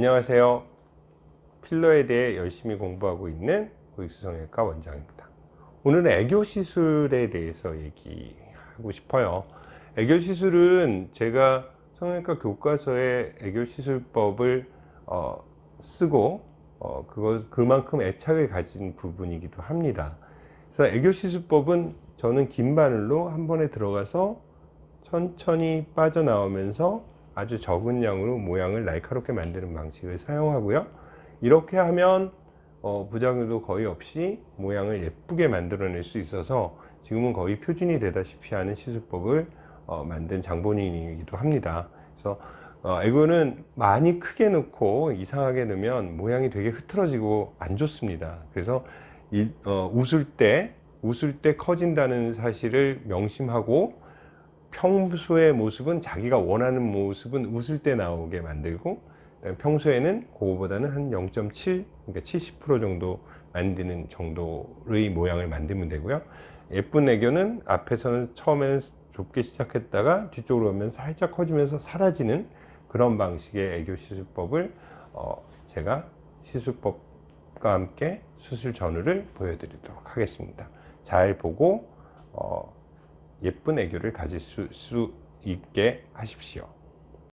안녕하세요. 필러에 대해 열심히 공부하고 있는 고익수성형외과 원장입니다. 오늘은 애교 시술에 대해서 얘기하고 싶어요. 애교 시술은 제가 성형외과 교과서에 애교 시술법을 어, 쓰고 어, 그거 그만큼 애착을 가진 부분이기도 합니다. 그래서 애교 시술법은 저는 긴 바늘로 한 번에 들어가서 천천히 빠져나오면서 아주 적은 양으로 모양을 날카롭게 만드는 방식을 사용하고요. 이렇게 하면 어, 부작용도 거의 없이 모양을 예쁘게 만들어낼 수 있어서 지금은 거의 표준이 되다시피 하는 시술법을 어, 만든 장본인이기도 합니다. 그래서 어, 이거는 많이 크게 넣고 이상하게 넣으면 모양이 되게 흐트러지고 안 좋습니다. 그래서 이, 어, 웃을 때 웃을 때 커진다는 사실을 명심하고 평소의 모습은 자기가 원하는 모습은 웃을 때 나오게 만들고 평소에는 그거보다는 한 0.7 그러니까 70% 정도 만드는 정도의 모양을 만들면 되고요. 예쁜 애교는 앞에서는 처음에는 좁게 시작했다가 뒤쪽으로 오면 살짝 커지면서 사라지는 그런 방식의 애교 시술법을 어 제가 시술법과 함께 수술 전후를 보여드리도록 하겠습니다. 잘 보고 어 예쁜 애교를 가질 수, 수 있게 하십시오.